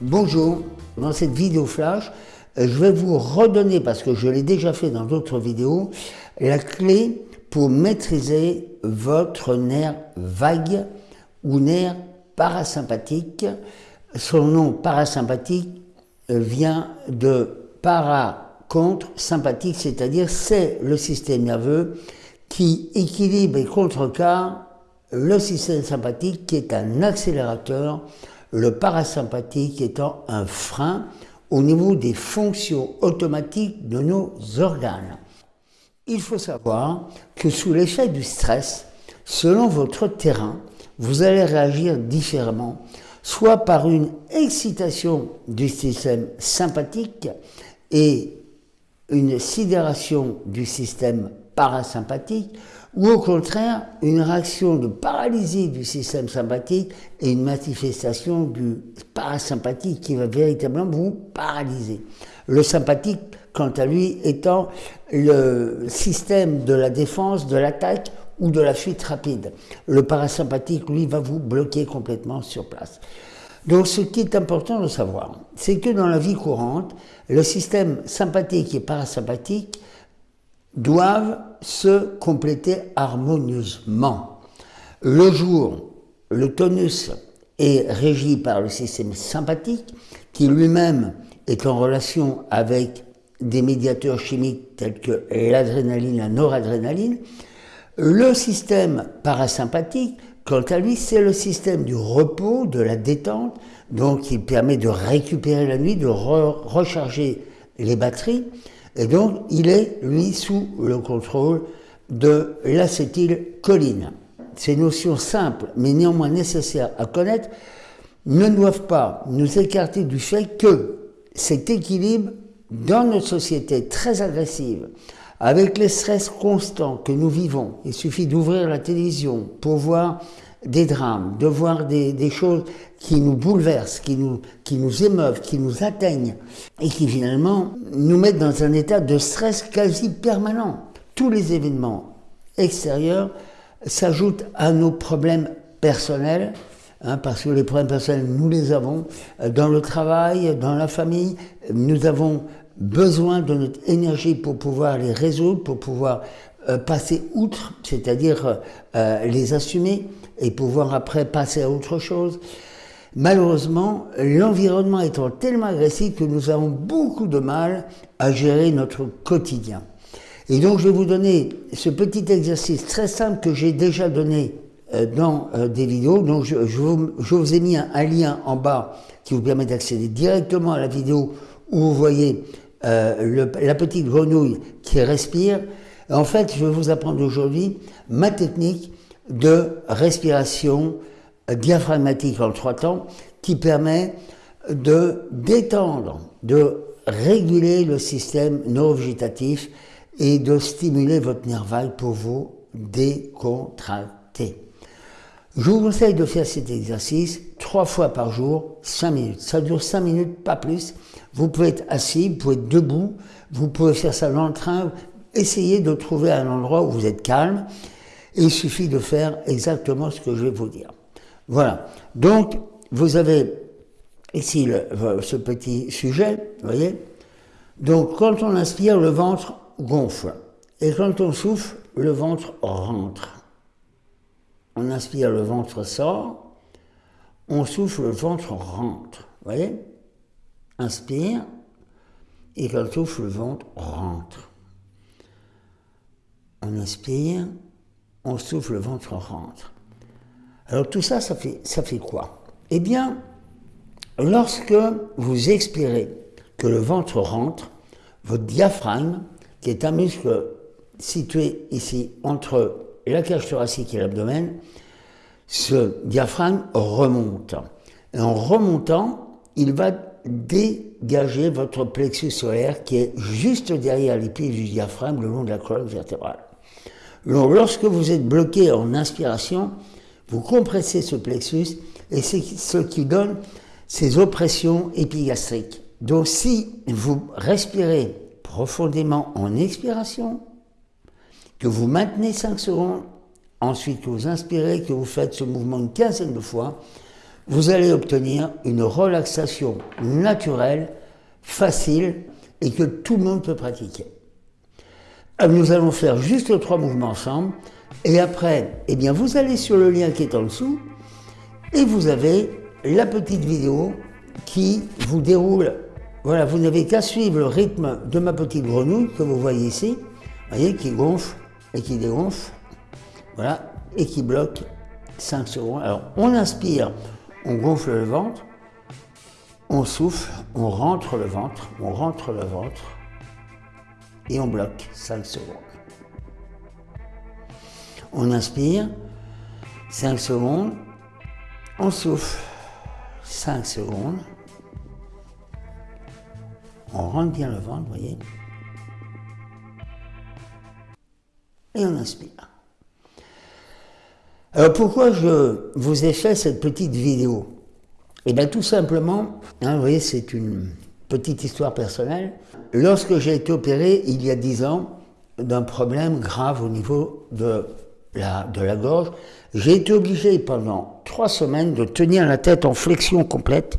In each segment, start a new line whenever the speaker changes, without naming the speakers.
Bonjour, dans cette vidéo flash, euh, je vais vous redonner, parce que je l'ai déjà fait dans d'autres vidéos, la clé pour maîtriser votre nerf vague ou nerf parasympathique. Son nom parasympathique euh, vient de para contre sympathique, c'est-à-dire c'est le système nerveux qui équilibre et contrecarre le système sympathique qui est un accélérateur, le parasympathique étant un frein au niveau des fonctions automatiques de nos organes. Il faut savoir que sous l'effet du stress, selon votre terrain, vous allez réagir différemment, soit par une excitation du système sympathique et une sidération du système parasympathique, ou au contraire une réaction de paralysie du système sympathique et une manifestation du parasympathique qui va véritablement vous paralyser. Le sympathique, quant à lui, étant le système de la défense, de l'attaque ou de la fuite rapide. Le parasympathique, lui, va vous bloquer complètement sur place. Donc ce qui est important de savoir, c'est que dans la vie courante, le système sympathique et parasympathique doivent se compléter harmonieusement. Le jour, le tonus est régi par le système sympathique, qui lui-même est en relation avec des médiateurs chimiques tels que l'adrénaline, la noradrénaline. Le système parasympathique, quant à lui, c'est le système du repos, de la détente, donc il permet de récupérer la nuit, de recharger les batteries. Et donc, il est, lui, sous le contrôle de l'acétylcholine. Ces notions simples, mais néanmoins nécessaires à connaître, ne doivent pas nous écarter du fait que cet équilibre dans notre société très agressive, avec les stress constants que nous vivons, il suffit d'ouvrir la télévision pour voir des drames, de voir des, choses qui nous bouleversent, qui nous, qui nous émeuvent, qui nous atteignent et qui finalement nous mettent dans un état de stress quasi permanent. Tous les événements extérieurs s'ajoutent à nos problèmes personnels, hein, parce que les problèmes personnels, nous les avons euh, dans le travail, dans la famille, nous avons besoin de notre énergie pour pouvoir les résoudre, pour pouvoir passer outre, c'est-à-dire euh, les assumer et pouvoir après passer à autre chose. Malheureusement, l'environnement étant tellement agressif que nous avons beaucoup de mal à gérer notre quotidien. Et donc je vais vous donner ce petit exercice très simple que j'ai déjà donné euh, dans euh, des vidéos. Donc je, vous, ai mis un, lien en bas qui vous permet d'accéder directement à la vidéo où vous voyez euh, la petite grenouille qui respire. En fait, je vais vous apprendre aujourd'hui ma technique de respiration diaphragmatique en trois temps qui permet de détendre, de réguler le système neurovégétatif et de stimuler votre nerf vague pour vous décontracter. Je vous conseille de faire cet exercice trois fois par jour, cinq minutes. Ça dure cinq minutes, pas plus. Vous pouvez être assis, vous pouvez être debout, vous pouvez faire ça dans le train. Essayez de trouver un endroit où vous êtes calme il suffit de faire exactement ce que je vais vous dire. Voilà. Donc, vous avez ici ce petit sujet, vous voyez Donc, quand on inspire, le ventre gonfle. Et quand on souffle, le ventre rentre. On inspire, le ventre sort. On souffle, le ventre rentre. Vous voyez? Inspire. Et quand on souffle, le ventre rentre. On inspire on souffle, le ventre rentre. Alors tout ça, ça fait, quoi? Eh bien, lorsque vous expirez que le ventre rentre, votre diaphragme, qui est un muscle situé ici entre la cage thoracique et l'abdomen, ce diaphragme remonte. Et en remontant, il va dégager votre plexus solaire qui est juste derrière les pieds du diaphragme le long de la colonne vertébrale lorsque vous êtes bloqué en inspiration, vous compressez ce plexus et c'est ce qui donne ces oppressions épigastriques. Donc si vous respirez profondément en expiration, que vous maintenez 5 secondes, ensuite que vous inspirez, que vous faites ce mouvement une quinzaine de fois, vous allez obtenir une relaxation naturelle, facile et que tout le monde peut pratiquer. Euh, nous allons faire juste trois mouvements ensemble et après, eh bien, vous allez sur le lien qui est en dessous et vous avez la petite vidéo qui vous déroule. Voilà, vous n'avez qu'à suivre le rythme de ma petite grenouille que vous voyez ici, voyez, qui gonfle et qui dégonfle, voilà, et qui bloque 5 secondes. Alors, on inspire, on gonfle le ventre, on souffle, on rentre le ventre, on rentre le ventre, et on bloque 5 secondes. On inspire, 5 secondes, on souffle, 5 secondes, on rentre bien le ventre, vous voyez, et on inspire. Alors pourquoi je vous ai fait cette petite vidéo? Eh bien tout simplement, hein, vous voyez, c'est une petite histoire personnelle. Lorsque j'ai été opéré il y a 10 ans d'un problème grave au niveau de la, gorge, j'ai été obligé pendant trois semaines de tenir la tête en flexion complète,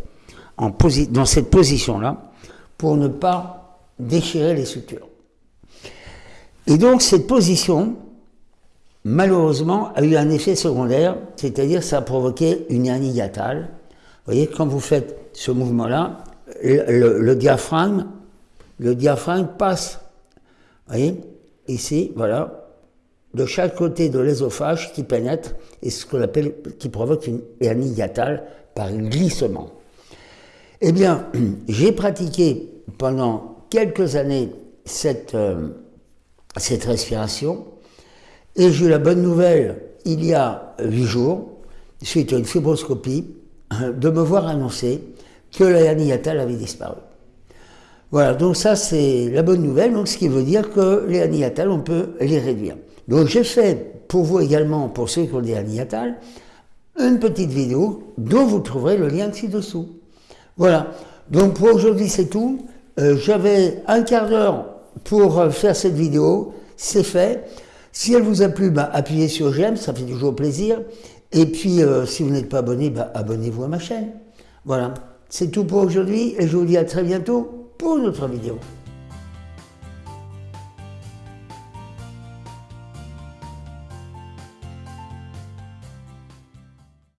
en dans cette position-là, pour ne pas déchirer les sutures. Et donc cette position, malheureusement, a eu un effet secondaire, c'est-à-dire ça a provoqué une hernie hiatale. Vous voyez, quand vous faites ce mouvement-là, le, diaphragme, le diaphragme passe, vous voyez, ici, voilà, de chaque côté de l'ésophage qui pénètre et ce qu'on appelle, qui provoque une hernie hiatale par glissement. Eh bien, j'ai pratiqué pendant quelques années cette, euh, cette respiration et j'ai eu la bonne nouvelle il y a huit jours, suite à une fibroscopie, de me voir annoncer que la hernie hiatale avait disparu. Voilà, donc ça c'est la bonne nouvelle, donc ce qui veut dire que les hiatales, on peut les réduire. Donc j'ai fait pour vous également, pour ceux qui ont des hiatales, une petite vidéo dont vous trouverez le lien ci-dessous. Voilà, donc pour aujourd'hui c'est tout. Euh, j'avais un quart d'heure pour euh, faire cette vidéo, c'est fait. Si elle vous a plu, bah, appuyez sur j'aime, ça fait toujours plaisir. Et puis, euh, si vous n'êtes pas abonné, bah, abonnez-vous à ma chaîne. Voilà. C'est tout pour aujourd'hui et je vous dis à très bientôt pour une autre vidéo.